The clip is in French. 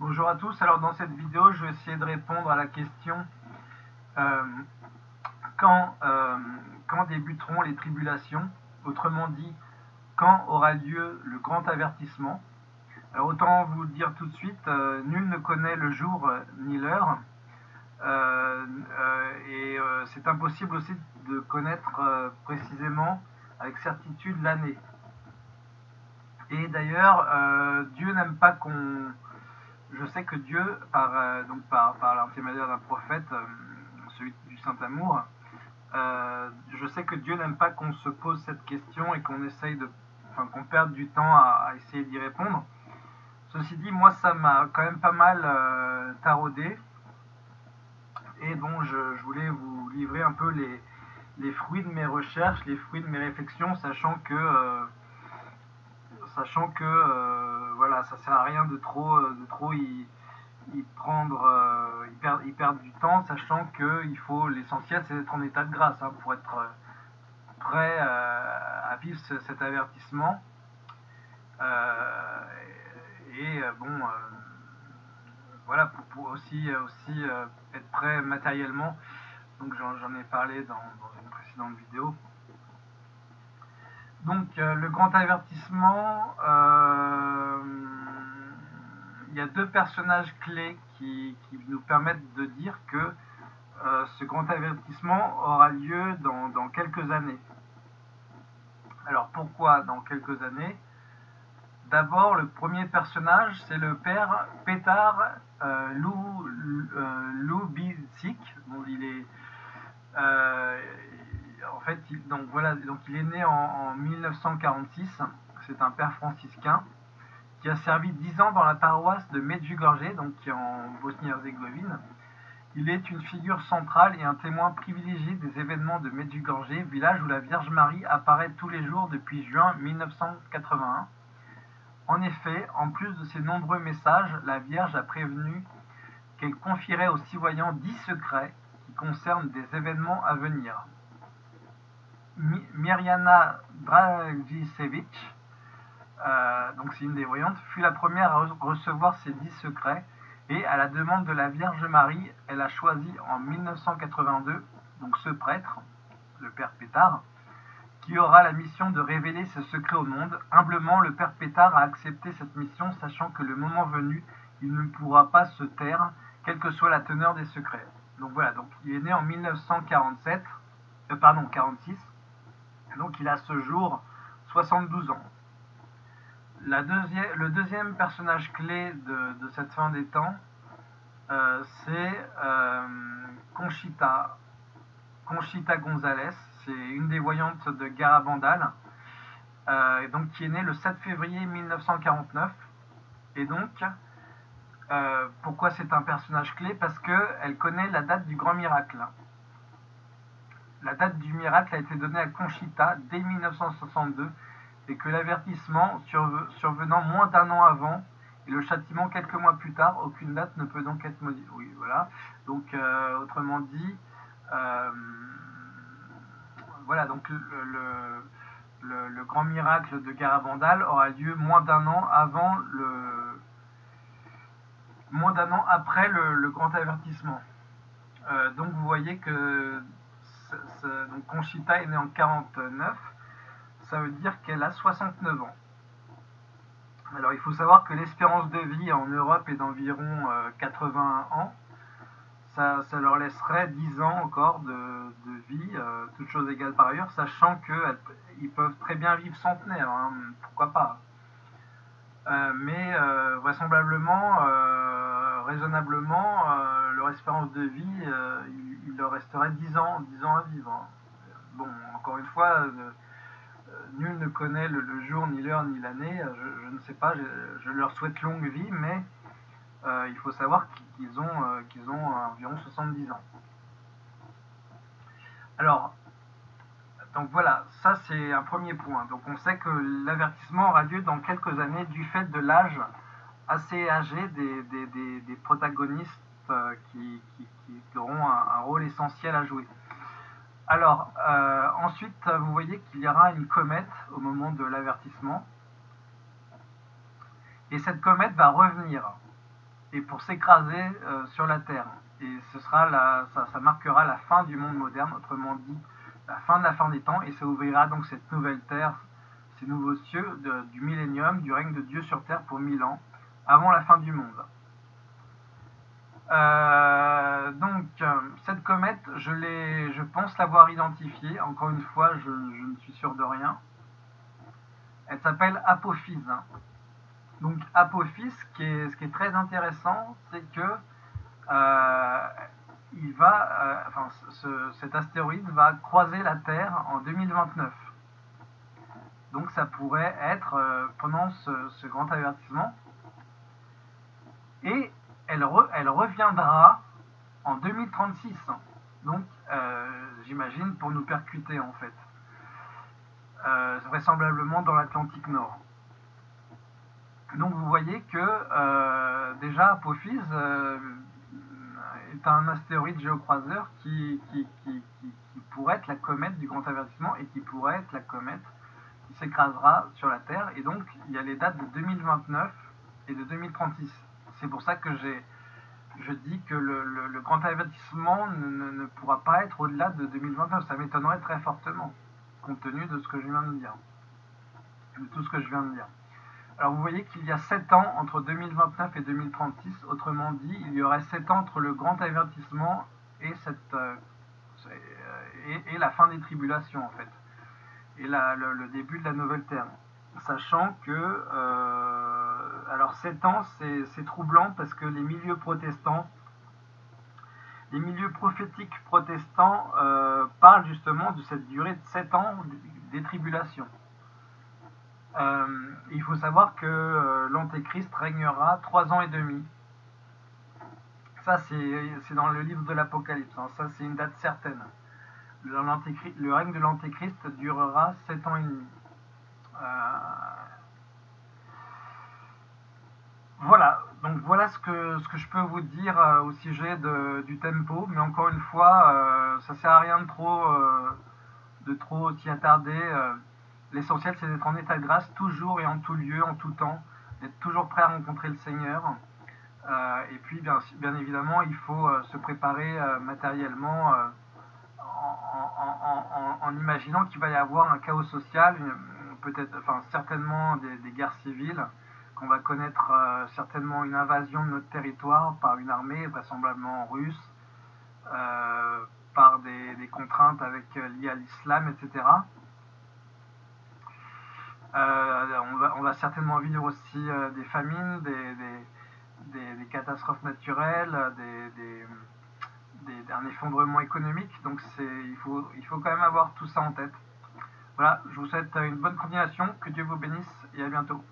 Bonjour à tous, alors dans cette vidéo je vais essayer de répondre à la question euh, quand, euh, quand débuteront les tribulations? Autrement dit, quand aura lieu le grand avertissement? Alors autant vous dire tout de suite, euh, nul ne connaît le jour ni l'heure. Et c'est impossible aussi de connaître précisément avec certitude l'année. Et d'ailleurs, Dieu n'aime pas qu'on je sais que Dieu, par, euh, donc par, l'intermédiaire d'un prophète, euh, celui du Saint-Amour, euh, je sais que Dieu n'aime pas qu'on se pose cette question et qu'on essaye enfin, qu'on perde du temps à, essayer d'y répondre. Ceci dit, moi, ça m'a quand même pas mal taraudé. Et je, je, voulais vous livrer un peu les, les, fruits de mes recherches, les fruits de mes réflexions, sachant que, sachant que voilà, ça sert à rien de trop, euh, de trop y, prendre, euh, y, perdre, du temps, sachant qu'il faut, l'essentiel c'est d'être en état de grâce hein, pour être euh, prêt à vivre cet avertissement. et bon, voilà, pour, aussi, aussi être prêt matériellement. Donc j'en ai parlé dans, une précédente vidéo. Donc le grand avertissement, il y a deux personnages clés qui, nous permettent de dire que euh, ce grand avertissement aura lieu dans, quelques années. Alors pourquoi dans quelques années? D'abord, le premier personnage, c'est le père Petar euh, Lou, euh, il est, euh, fait, donc voilà, donc il est né en, en 1946. C'est un père franciscain qui a servi dix ans dans la paroisse de Medjugorje, donc qui est en Bosnie-Herzégovine. Il est une figure centrale et un témoin privilégié des événements de Medjugorje, village où la Vierge Marie apparaît tous les jours depuis juin 1981. En effet, en plus de ses nombreux messages, la Vierge a prévenu qu'elle confierait aux citoyens dix secrets qui concernent des événements à venir. Mirjana Dragicevic, euh, donc c'est une des voyantes, fut la première à recevoir ces dix secrets et à la demande de la Vierge Marie, elle a choisi en 1982 donc ce prêtre, le Père Pétard, qui aura la mission de révéler ce secret au monde. Humblement, le Père Pétard a accepté cette mission, sachant que le moment venu, il ne pourra pas se taire, quelle que soit la teneur des secrets. Donc voilà, donc il est né en 1947, euh, pardon, 46, donc il a ce jour 72 ans le deuxième personnage clé de, cette fin des temps, euh, c'est euh, Conchita. Conchita González, c'est une des voyantes de Garabandal, euh, donc qui est née le 7 février 1949. Et donc, pourquoi c'est un personnage clé? Parce qu'elle connaît la date du grand miracle. La date du miracle a été donnée à Conchita dès 1962 et que l'avertissement survenant moins d'un an avant et le châtiment quelques mois plus tard, aucune date ne peut donc être modifiée. Oui, voilà. Donc, euh, autrement dit, euh, voilà, donc le, grand miracle de Garabandal aura lieu moins d'un an avant le. moins d'un an après le, grand avertissement. Euh, donc, vous voyez que donc Conchita est née en 49 ça veut dire qu'elle a 69 ans. Alors il faut savoir que l'espérance de vie en Europe est d'environ 80 euh, ans. Ça, leur laisserait 10 ans encore de, vie, euh, toutes choses égales par ailleurs, sachant qu'ils peuvent très bien vivre centenaire, hein, pourquoi pas. Euh, mais vraisemblablement, raisonnablement, leur espérance de vie, il, leur resterait 10 ans, 10 ans à vivre. Hein. Bon, encore une fois, nul ne connaît le, jour, ni l'heure, ni l'année. Je, ne sais pas, je, leur souhaite longue vie, mais euh, il faut savoir qu'ils ont, euh, qu'ils ont environ 70 ans. Alors, donc voilà, ça c'est un premier point. Donc on sait que l'avertissement aura lieu dans quelques années du fait de l'âge assez âgé des, protagonistes euh, qui, auront un rôle essentiel à jouer. Alors, euh, ensuite, vous voyez qu'il y aura une comète au moment de l'avertissement. Et cette comète va revenir. et pour s'écraser sur la terre. Et ce sera ça, marquera la fin du monde moderne, autrement dit la fin de la fin des temps, et ça ouvrira donc cette nouvelle terre, ces nouveaux cieux du millénium, du règne de Dieu sur terre pour mille ans, avant la fin du monde. Euh, donc, cette comète, je, pense l'avoir identifiée. Encore une fois, je, ne suis sûr de rien. Elle s'appelle Apophis. Donc, Apophis, ce qui est, très intéressant, c'est que euh, il va, euh, enfin, cet astéroïde va croiser la Terre en 2029. Donc, ça pourrait être pendant ce, ce grand avertissement. Et elle, reviendra en 2036. Donc, euh, j'imagine, pour nous percuter, en fait. Euh, vraisemblablement dans l'Atlantique Nord. Donc, vous voyez que, euh, déjà, Apophis est un astéroïde géocroiseur qui, pourrait être la comète du grand avertissement et qui pourrait être la comète qui s'écrasera sur la Terre. Et donc, il y a les dates de 2029 et de 2036 c'est pour ça que je dis que le, grand avertissement ne, pourra pas être au-delà de 2029. Ça m'étonnerait très fortement, compte tenu de ce que je viens de dire. De tout ce que je viens de dire. Alors vous voyez qu'il y a 7 ans entre 2029 et 2036, autrement dit, il y aurait 7 ans entre le grand avertissement et, cette, euh, et, la fin des tribulations en fait, et le, début de la nouvelle terre. Sachant que euh, alors 7 ans, c'est troublant parce que les milieux protestants, les milieux prophétiques protestants euh, parlent justement de cette durée de 7 ans des tribulations. Euh, il faut savoir que euh, l'Antéchrist régnera 3 ans et demi. Ça, c'est dans le livre de l'Apocalypse. Hein. Ça, c'est une date certaine. Le, le règne de l'Antéchrist durera 7 ans et demi. Voilà, donc voilà ce que, ce que je peux vous dire euh, au sujet de, du tempo, mais encore une fois, euh, ça sert à rien de trop, euh, de trop s'y attarder. L'essentiel, c'est d'être en état de grâce toujours et en tout lieu, en tout temps, d'être toujours prêt à rencontrer le Seigneur. et puis, bien, bien, évidemment, il faut se préparer matériellement en, imaginant qu'il va y avoir un chaos social, peut-être, enfin, certainement des guerres civiles qu'on va connaître euh, certainement une invasion de notre territoire par une armée, vraisemblablement russe, euh, par des, contraintes avec euh, liées à l'islam, etc. On va, certainement vivre aussi des famines, des, catastrophes naturelles, des, un effondrement économique. Donc il faut, il faut quand même avoir tout ça en tête. Voilà, je vous souhaite une bonne continuation, que Dieu vous bénisse et à bientôt.